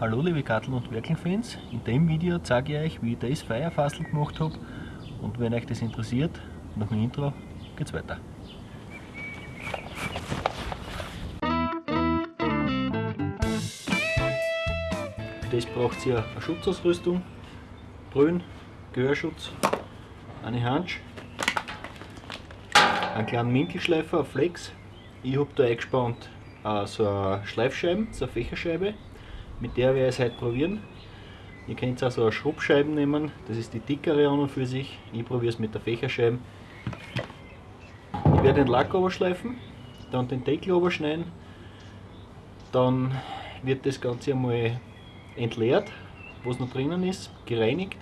Hallo liebe Gartel- und Werkelfans, in dem Video zeige ich euch wie ich das Feierfassel gemacht habe und wenn euch das interessiert, nach dem Intro geht's weiter. Für das braucht ihr eine Schutzausrüstung, Brühen, Gehörschutz, eine Hansch, einen kleinen Minkelschleifer, auf Flex. Ich habe da eingespannt äh, so eine Schleifscheibe, so eine Fächerscheibe mit der werde ich es heute probieren. Ihr könnt auch so eine Schrubbscheibe nehmen, das ist die dickere an und für sich. Ich probiere es mit der Fächerscheibe. Ich werde den Lack überschleifen, dann den Deckel überschneiden, dann wird das Ganze einmal entleert, was noch drinnen ist, gereinigt,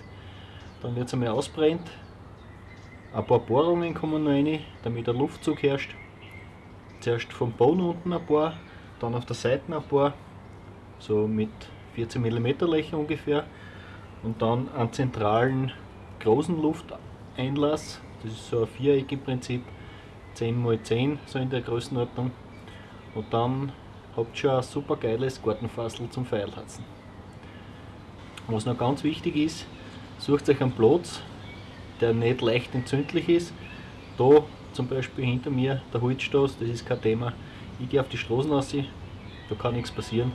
dann wird es einmal ausbrennt, ein paar Bohrungen kommen noch rein, damit der Luftzug herrscht. Zuerst vom Boden unten ein paar, dann auf der Seite ein paar so mit 14 mm Löcher ungefähr und dann einen zentralen großen Lufteinlass, das ist so ein viereckig Prinzip, 10 x 10 so in der Größenordnung und dann habt ihr schon ein super geiles Gartenfassel zum Feilhatzen. Was noch ganz wichtig ist, sucht euch einen Platz, der nicht leicht entzündlich ist. Da zum Beispiel hinter mir der Holzstoß, das ist kein Thema. Ich gehe auf die Straßen raus, da kann nichts passieren.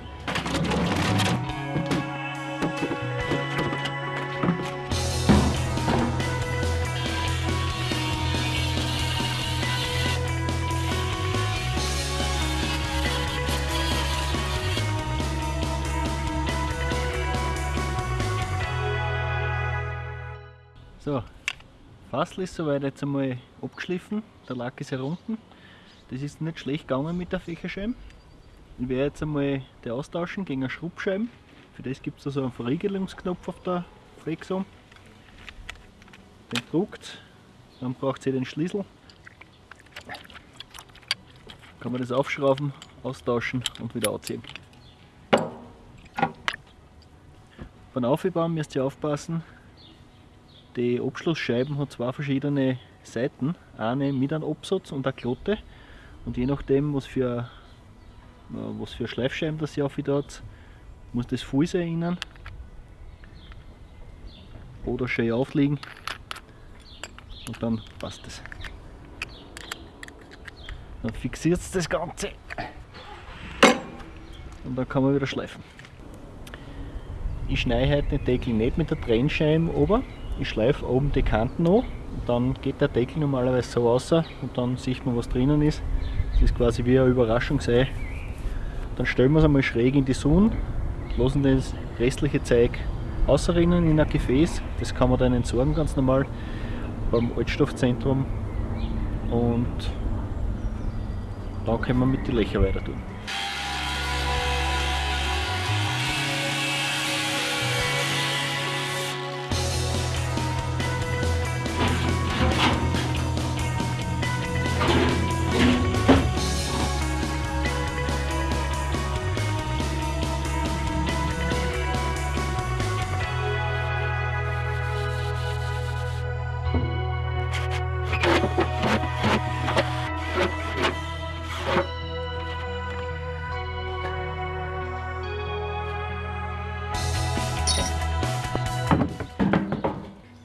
So, Fassel ist soweit jetzt einmal abgeschliffen, der Lack ist herunten. Das ist nicht schlecht gegangen mit der Fächerscheibe. Ich werde jetzt einmal die austauschen gegen eine Schrubbscheibe. Für das gibt es so einen Verriegelungsknopf auf der Flexo. Den druckt, dann braucht ihr den Schlüssel. Kann man das aufschrauben, austauschen und wieder anziehen. Beim Aufbauen müsst ihr aufpassen, die Abschlussscheiben hat zwei verschiedene Seiten, eine mit einem Absatz und eine Klotte. Und je nachdem was für, äh, was für Schleifscheiben das ihr auf hat, muss das voll sein innen oder schön aufliegen und dann passt es. Dann fixiert es das Ganze. Und dann kann man wieder schleifen. Ich schneide heute den Deckel nicht mit der Trennscheibe ober, ich schleife oben die Kanten an und dann geht der Deckel normalerweise so raus und dann sieht man was drinnen ist. Das ist quasi wie eine Überraschungsei. Dann stellen wir es einmal schräg in die Sonne, lassen das restliche Zeug außerinnen in ein Gefäß. Das kann man dann entsorgen ganz normal beim Altstoffzentrum und dann können wir mit den Löchern weiter tun.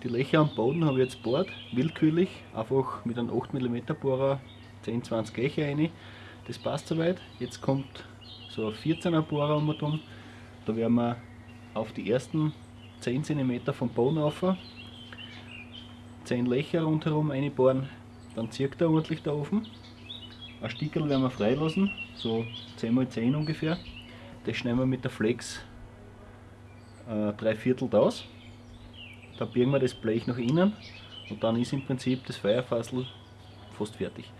Die Löcher am Boden habe ich jetzt bohrt, willkürlich, einfach mit einem 8 mm Bohrer 10-20 Löcher rein. Das passt soweit. Jetzt kommt so ein 14er Bohrer um und Da werden wir auf die ersten 10 cm vom Boden auf 10 Löcher rundherum einbohren, dann zirkt er ordentlich der Ofen. Ein Stickerl werden wir freilassen, so 10 x 10 ungefähr. Das schneiden wir mit der Flex äh, drei Viertel aus. Da biegen wir das Blech nach innen und dann ist im Prinzip das Feuerfassel fast fertig.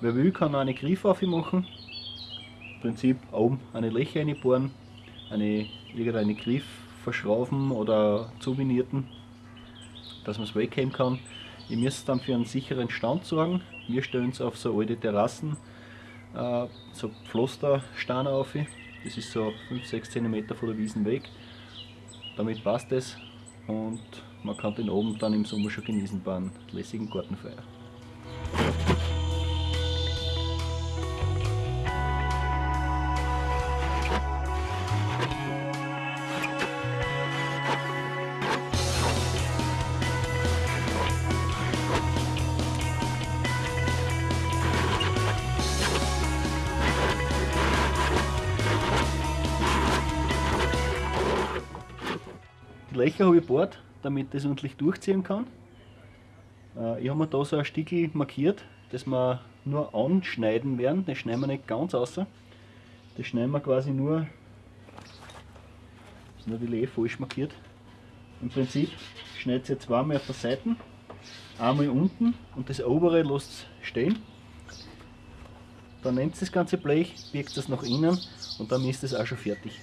Wer will, kann eine Griffe machen. Im Prinzip oben eine Löcher reinbohren, eine, irgendeine Griff verschrauben oder zuvinierten, dass man es wegnehmen kann. Ihr müsst dann für einen sicheren Stand sorgen. Wir stellen es auf so alte Terrassen, äh, so Pflastersteine auf. Das ist so 5-6 cm von der Wiesen weg. Damit passt es und man kann den Abend dann im Sommer schon genießen bei einem lässigen Gartenfeuer. Die Löcher habe ich bohrt, damit das ordentlich durchziehen kann. Äh, ich habe mir da so ein Stickel markiert, das wir nur anschneiden werden. Das schneiden wir nicht ganz außer. Das schneiden wir quasi nur, das ist natürlich eh falsch markiert. Im Prinzip schneidet ihr zweimal auf der Seite, einmal unten und das obere lasst stehen. Dann nehmt ihr das ganze Blech, biegt das nach innen und dann ist es auch schon fertig.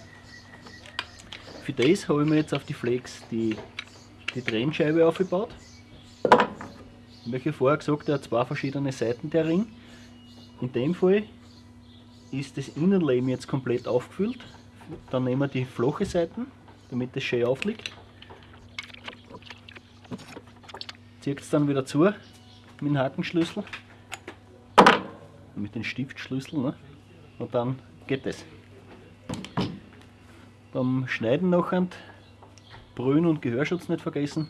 Für das habe ich mir jetzt auf die Flex die, die Trennscheibe aufgebaut. Wie vorher gesagt, hat zwei verschiedene Seiten der Ring. In dem Fall ist das Innenleben jetzt komplett aufgefüllt. Dann nehmen wir die flache Seiten, damit das schön aufliegt. Zieht es dann wieder zu mit dem Hakenschlüssel, mit dem Stiftschlüssel ne? und dann geht es. Beim Schneiden nachher Brühen und Gehörschutz nicht vergessen.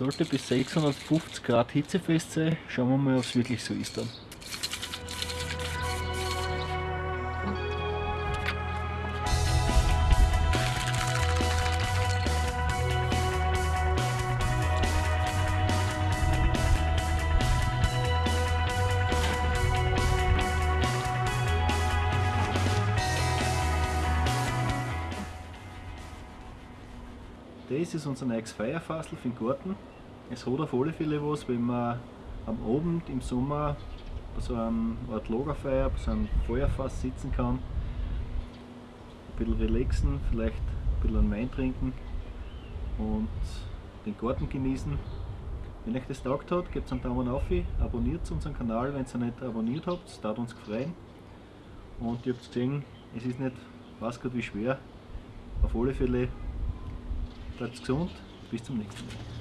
Sollte bis 650 Grad hitzefest sein. Schauen wir mal, ob es wirklich so ist dann. Das ist unser neues Feierfassel für den Garten. Es hat auf alle Fälle was, wenn man am Abend im Sommer bei so einem Art Lagerfeuer, bei so einem Feuerfass sitzen kann, ein bisschen relaxen, vielleicht ein bisschen Wein trinken und den Garten genießen. Wenn euch das taugt hat, gebt einen Daumen auf, abonniert unseren Kanal, wenn ihr nicht abonniert habt, das tut uns gefreut. Und ihr habt gesehen, es ist nicht, weiß Gott wie schwer, auf alle Fälle Bleibt gesund, bis zum nächsten Mal.